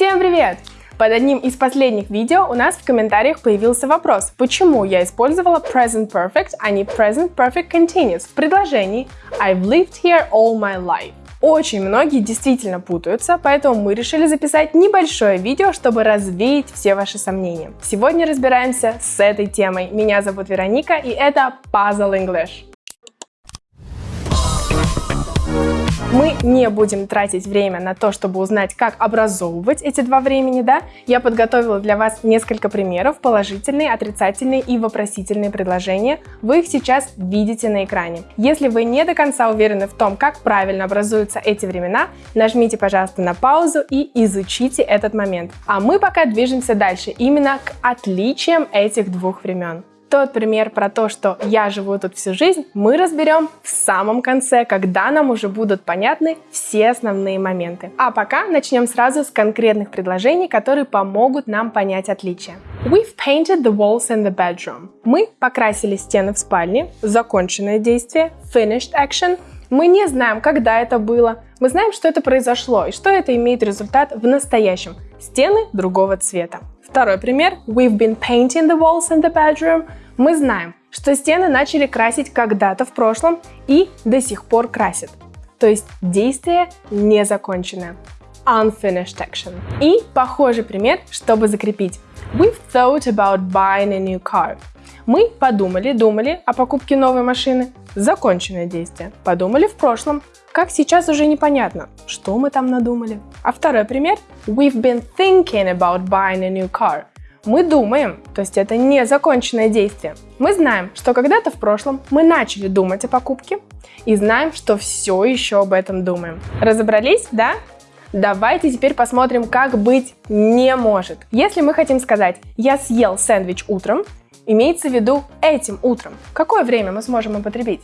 Всем привет! Под одним из последних видео у нас в комментариях появился вопрос, почему я использовала present perfect, а не present perfect continuous в предложении I've lived here all my life. Очень многие действительно путаются, поэтому мы решили записать небольшое видео, чтобы развеять все ваши сомнения. Сегодня разбираемся с этой темой. Меня зовут Вероника, и это Puzzle English. Мы не будем тратить время на то, чтобы узнать, как образовывать эти два времени, да? Я подготовила для вас несколько примеров, положительные, отрицательные и вопросительные предложения. Вы их сейчас видите на экране. Если вы не до конца уверены в том, как правильно образуются эти времена, нажмите, пожалуйста, на паузу и изучите этот момент. А мы пока движемся дальше, именно к отличиям этих двух времен. Тот пример про то, что я живу тут всю жизнь, мы разберем в самом конце, когда нам уже будут понятны все основные моменты. А пока начнем сразу с конкретных предложений, которые помогут нам понять отличия. We've painted the walls in the bedroom. Мы покрасили стены в спальне. Законченное действие. Finished action. Мы не знаем, когда это было. Мы знаем, что это произошло и что это имеет результат в настоящем. Стены другого цвета. Второй пример. We've been painting the walls in the bedroom. Мы знаем, что стены начали красить когда-то в прошлом и до сих пор красят. То есть действие не законченное. Unfinished action. И похожий пример, чтобы закрепить. We've thought about buying a new car. Мы подумали, думали о покупке новой машины. Законченное действие. Подумали в прошлом. Как сейчас уже непонятно, что мы там надумали. А второй пример. We've been thinking about buying a new car. Мы думаем, то есть это незаконченное действие. Мы знаем, что когда-то в прошлом мы начали думать о покупке и знаем, что все еще об этом думаем. Разобрались, да? Давайте теперь посмотрим, как быть не может. Если мы хотим сказать «я съел сэндвич утром», имеется в виду этим утром. Какое время мы сможем употребить?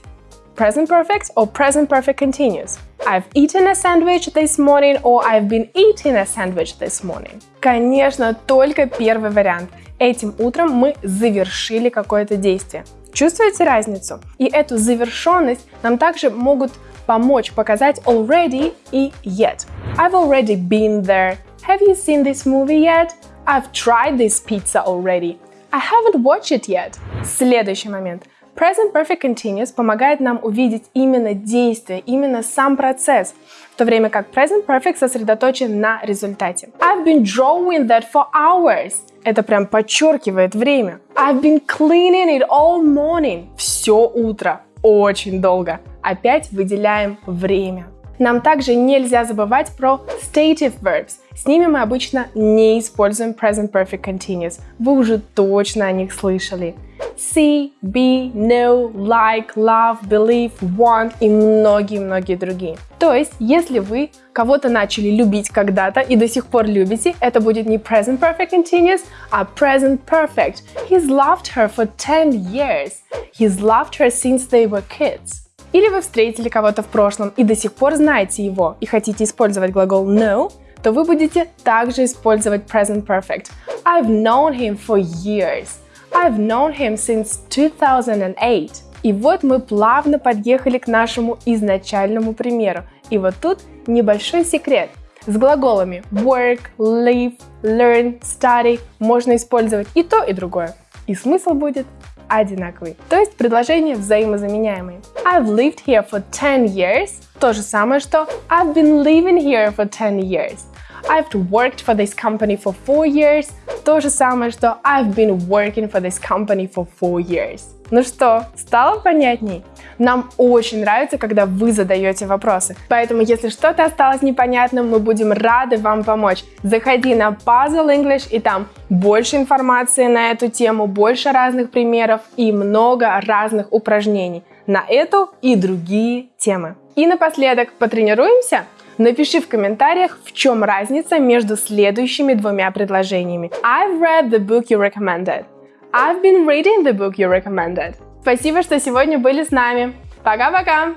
Present perfect or present perfect continuous? I've eaten a sandwich this morning or I've been eating a sandwich this morning. Конечно, только первый вариант. Этим утром мы завершили какое-то действие. Чувствуете разницу? И эту завершенность нам также могут помочь показать already и yet. I've already been there. Have you seen this movie yet? I've tried this pizza already. I haven't watched it yet. Следующий момент. Present Perfect Continuous помогает нам увидеть именно действие, именно сам процесс, в то время как Present Perfect сосредоточен на результате. I've been drawing that for hours. Это прям подчеркивает время. I've been cleaning it all morning. Все утро. Очень долго. Опять выделяем время. Нам также нельзя забывать про stative verbs. С ними мы обычно не используем present perfect continuous. Вы уже точно о них слышали. See, be, know, like, love, believe, want и многие-многие другие. То есть, если вы кого-то начали любить когда-то и до сих пор любите, это будет не present perfect continuous, а present perfect. He's loved her for 10 years. He's loved her since they were kids. Или вы встретили кого-то в прошлом и до сих пор знаете его и хотите использовать глагол know, то вы будете также использовать present perfect. I've known him for years. I've known him since 2008. И вот мы плавно подъехали к нашему изначальному примеру. И вот тут небольшой секрет. С глаголами work, live, learn, study можно использовать и то, и другое. И смысл будет одинаковый. То есть предложения взаимозаменяемые. I've lived here for 10 years. То же самое, что I've been living here for 10 years. I've worked for this company for 4 years. То же самое, что I've been working for this company for 4 years. Ну что, стало понятней? Нам очень нравится, когда вы задаете вопросы. Поэтому, если что-то осталось непонятным, мы будем рады вам помочь. Заходи на Puzzle English, и там больше информации на эту тему, больше разных примеров и много разных упражнений на эту и другие темы. И напоследок потренируемся? Напиши в комментариях, в чем разница между следующими двумя предложениями. I've read the book you recommended. I've been reading the book you recommended. Спасибо, что сегодня были с нами. Пока-пока!